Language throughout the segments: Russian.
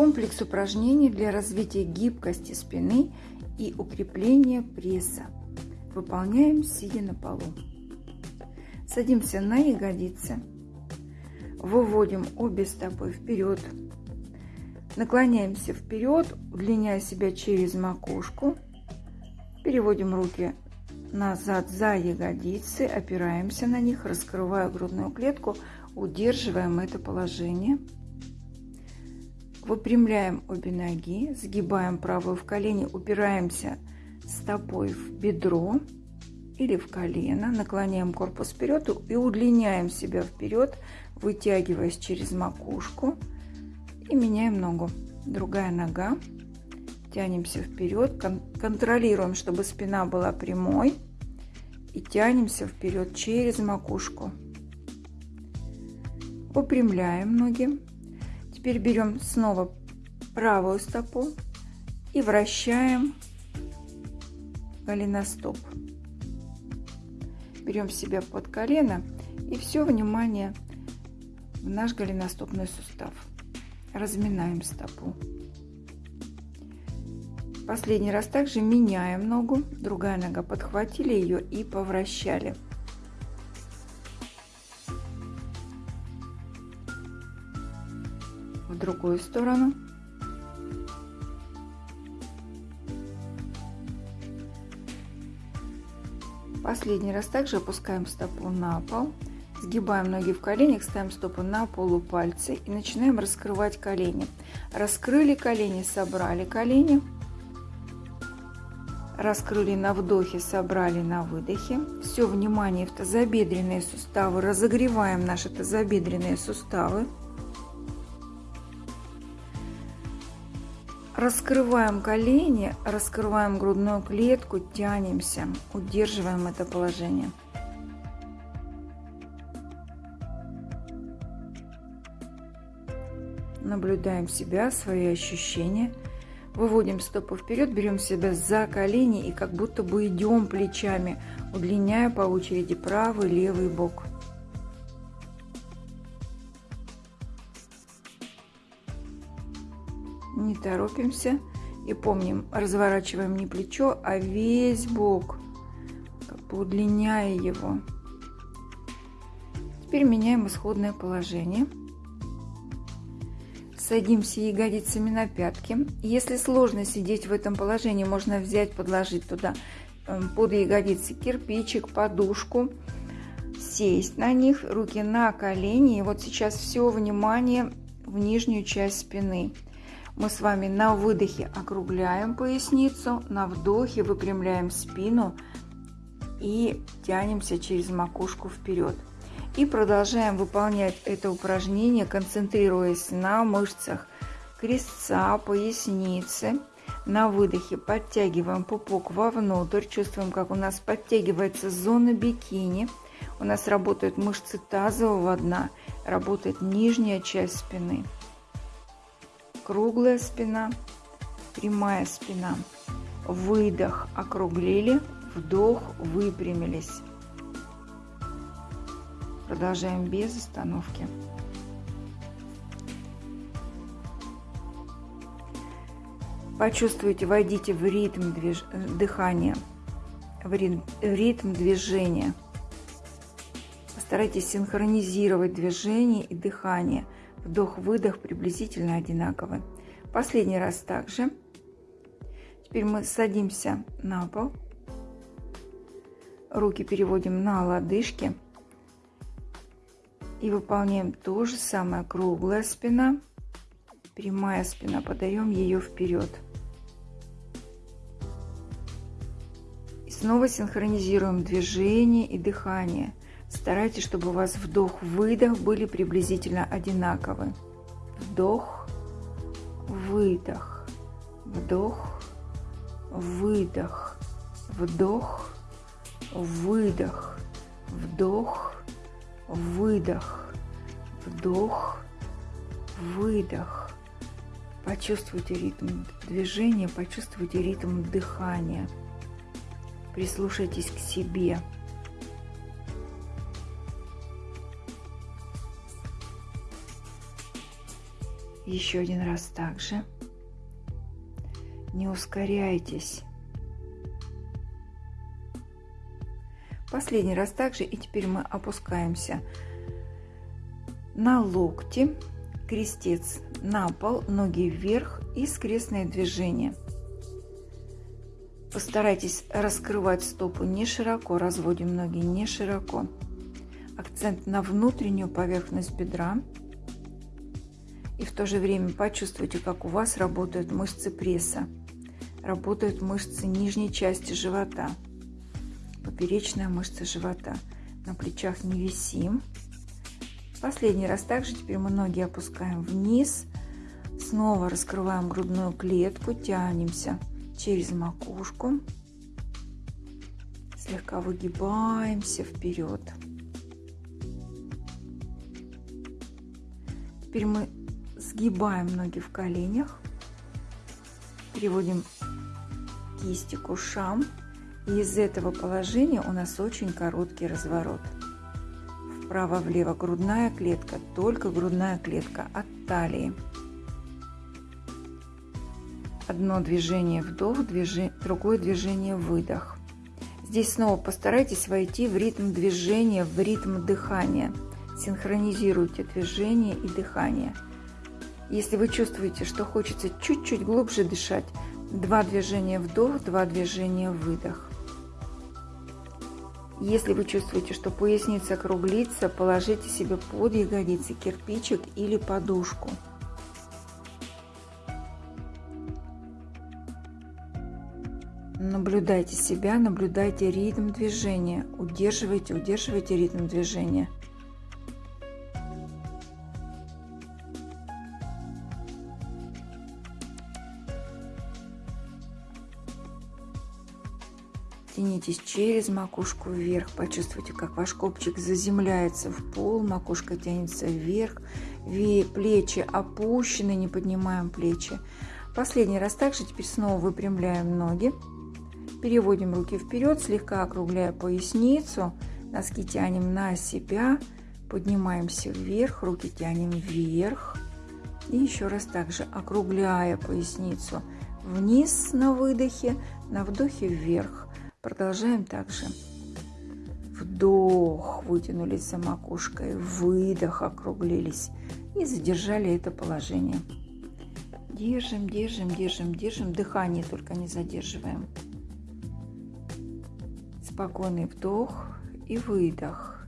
Комплекс упражнений для развития гибкости спины и укрепления пресса. Выполняем сидя на полу. Садимся на ягодицы. Выводим обе стопы вперед. Наклоняемся вперед, удлиняя себя через макушку. Переводим руки назад за ягодицы, опираемся на них, раскрывая грудную клетку, удерживаем это положение. Выпрямляем обе ноги, сгибаем правую в колени, упираемся стопой в бедро или в колено, наклоняем корпус вперед и удлиняем себя вперед, вытягиваясь через макушку и меняем ногу. Другая нога тянемся вперед, кон контролируем, чтобы спина была прямой и тянемся вперед через макушку. Выпрямляем ноги. Теперь берем снова правую стопу и вращаем голеностоп. Берем себя под колено и все внимание в наш голеностопный сустав. Разминаем стопу. Последний раз также меняем ногу. Другая нога. Подхватили ее и повращали. Другую сторону. Последний раз также опускаем стопу на пол. Сгибаем ноги в коленях, ставим стопы на полупальцы и начинаем раскрывать колени. Раскрыли колени, собрали колени раскрыли на вдохе, собрали на выдохе. Все внимание в тазобедренные суставы. Разогреваем наши тазобедренные суставы. Раскрываем колени, раскрываем грудную клетку, тянемся, удерживаем это положение. Наблюдаем себя, свои ощущения – Выводим стопу вперед, берем себя за колени и как будто бы идем плечами, удлиняя по очереди правый левый бок. Торопимся и помним, разворачиваем не плечо, а весь бок, как бы удлиняя его. Теперь меняем исходное положение. Садимся ягодицами на пятки. Если сложно сидеть в этом положении, можно взять, подложить туда эм, под ягодицы кирпичик, подушку, сесть на них, руки на колени. И вот сейчас все внимание в нижнюю часть спины. Мы с вами на выдохе округляем поясницу, на вдохе выпрямляем спину и тянемся через макушку вперед. И продолжаем выполнять это упражнение, концентрируясь на мышцах крестца, поясницы. На выдохе подтягиваем пупок вовнутрь, чувствуем, как у нас подтягивается зона бикини. У нас работают мышцы тазового дна, работает нижняя часть спины. Круглая спина, прямая спина. Выдох, округлили, вдох, выпрямились. Продолжаем без остановки. Почувствуйте, войдите в ритм движ... дыхания, в ритм движения. Постарайтесь синхронизировать движение и дыхание. Вдох-выдох приблизительно одинаковы. Последний раз также. Теперь мы садимся на пол. Руки переводим на лодыжки. И выполняем то же самое. Круглая спина, прямая спина. Подаем ее вперед. И снова синхронизируем движение и дыхание. Старайтесь, чтобы у вас вдох-выдох были приблизительно одинаковы. Вдох, выдох, вдох, выдох, вдох, выдох, вдох, выдох, вдох, выдох. Почувствуйте ритм движения, почувствуйте ритм дыхания. Прислушайтесь к себе. Еще один раз также. Не ускоряйтесь. Последний раз также. И теперь мы опускаемся на локти, крестец на пол, ноги вверх и скрестное движение. Постарайтесь раскрывать стопу не широко, разводим ноги не широко. Акцент на внутреннюю поверхность бедра. То же время почувствуйте, как у вас работают мышцы пресса, работают мышцы нижней части живота, поперечная мышца живота. На плечах не висим. Последний раз также теперь мы ноги опускаем вниз, снова раскрываем грудную клетку, тянемся через макушку, слегка выгибаемся вперед. Теперь мы сгибаем ноги в коленях, переводим кисти к ушам. И из этого положения у нас очень короткий разворот. Вправо-влево грудная клетка, только грудная клетка от талии. Одно движение вдох, движение, другое движение выдох. Здесь снова постарайтесь войти в ритм движения, в ритм дыхания. Синхронизируйте движение и дыхание. Если вы чувствуете, что хочется чуть-чуть глубже дышать, два движения вдох, два движения выдох. Если вы чувствуете, что поясница округлится, положите себе под ягодицы кирпичик или подушку. Наблюдайте себя, наблюдайте ритм движения. Удерживайте, удерживайте ритм движения. Тянитесь через макушку вверх. Почувствуйте, как ваш копчик заземляется в пол, макушка тянется вверх, плечи опущены, не поднимаем плечи. Последний раз также теперь снова выпрямляем ноги. Переводим руки вперед, слегка округляя поясницу. Носки тянем на себя. Поднимаемся вверх, руки тянем вверх. И еще раз также округляя поясницу вниз на выдохе, на вдохе вверх. Продолжаем также. Вдох, вытянулись за макушкой, выдох, округлились и задержали это положение. Держим, держим, держим, держим. Дыхание только не задерживаем. Спокойный вдох и выдох.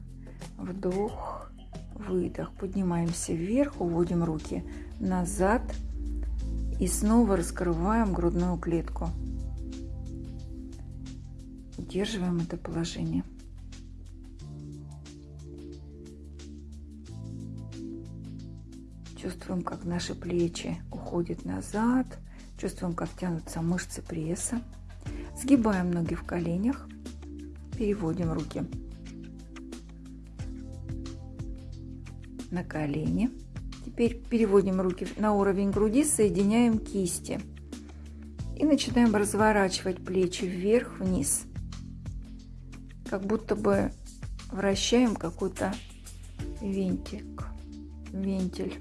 Вдох, выдох. Поднимаемся вверх, уводим руки назад и снова раскрываем грудную клетку. Удерживаем это положение. Чувствуем, как наши плечи уходят назад. Чувствуем, как тянутся мышцы пресса. Сгибаем ноги в коленях. Переводим руки на колени. Теперь переводим руки на уровень груди, соединяем кисти. И начинаем разворачивать плечи вверх-вниз. Как будто бы вращаем какой-то винтик, вентиль.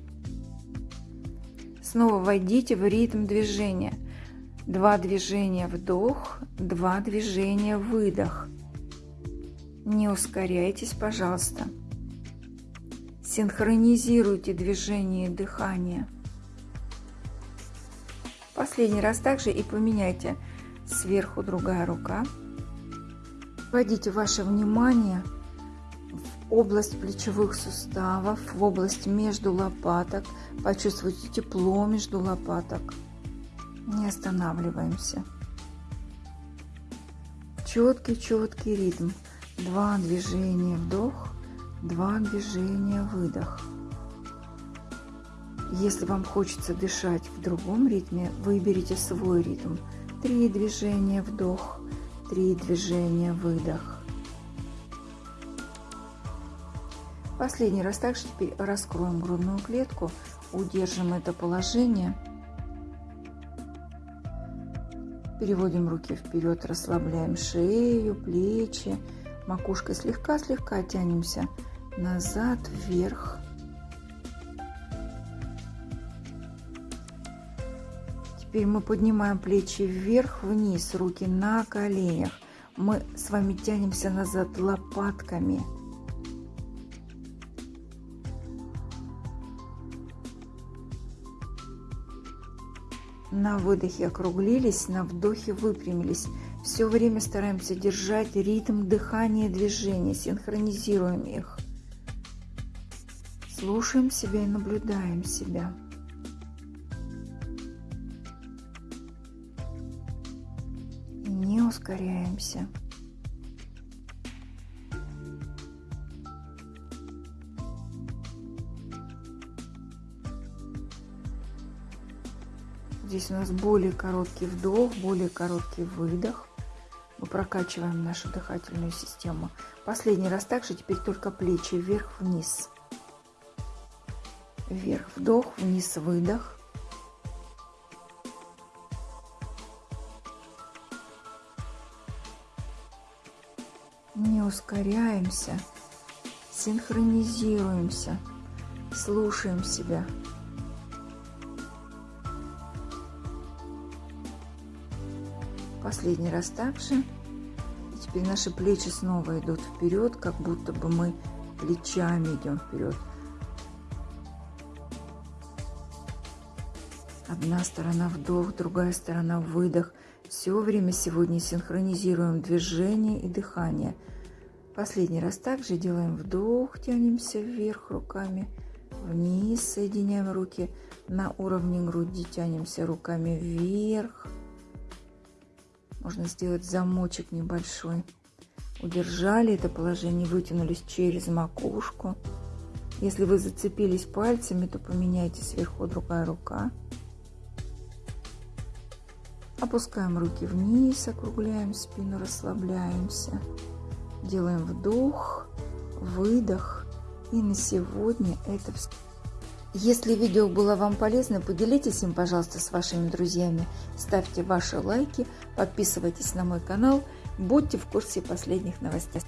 Снова войдите в ритм движения. Два движения вдох, два движения выдох. Не ускоряйтесь, пожалуйста. Синхронизируйте движение и дыхание. Последний раз также и поменяйте сверху другая рука. Вводите ваше внимание в область плечевых суставов, в область между лопаток. Почувствуйте тепло между лопаток. Не останавливаемся. Четкий-четкий ритм. Два движения вдох, два движения выдох. Если вам хочется дышать в другом ритме, выберите свой ритм. Три движения вдох, три движения выдох. Последний раз также теперь раскроем грудную клетку, удержим это положение. Переводим руки вперед, расслабляем шею, плечи, Макушкой слегка-слегка тянемся назад, вверх. Теперь мы поднимаем плечи вверх, вниз, руки на коленях. Мы с вами тянемся назад лопатками. На выдохе округлились, на вдохе выпрямились. Все время стараемся держать ритм дыхания и движения, синхронизируем их. Слушаем себя и наблюдаем себя. Ускоряемся. Здесь у нас более короткий вдох, более короткий выдох. Мы прокачиваем нашу дыхательную систему. Последний раз также теперь только плечи вверх-вниз. Вверх вдох, вниз выдох. Ускоряемся, синхронизируемся, слушаем себя. Последний раз также. И теперь наши плечи снова идут вперед, как будто бы мы плечами идем вперед. Одна сторона вдох, другая сторона выдох. Все время сегодня синхронизируем движение и дыхание. Последний раз также делаем вдох, тянемся вверх руками, вниз, соединяем руки на уровне груди, тянемся руками вверх, можно сделать замочек небольшой. Удержали это положение, вытянулись через макушку. Если вы зацепились пальцами, то поменяйте сверху другая рука. Опускаем руки вниз, округляем спину, расслабляемся. Делаем вдох, выдох. И на сегодня это все. Если видео было вам полезно, поделитесь им, пожалуйста, с вашими друзьями. Ставьте ваши лайки, подписывайтесь на мой канал, будьте в курсе последних новостей.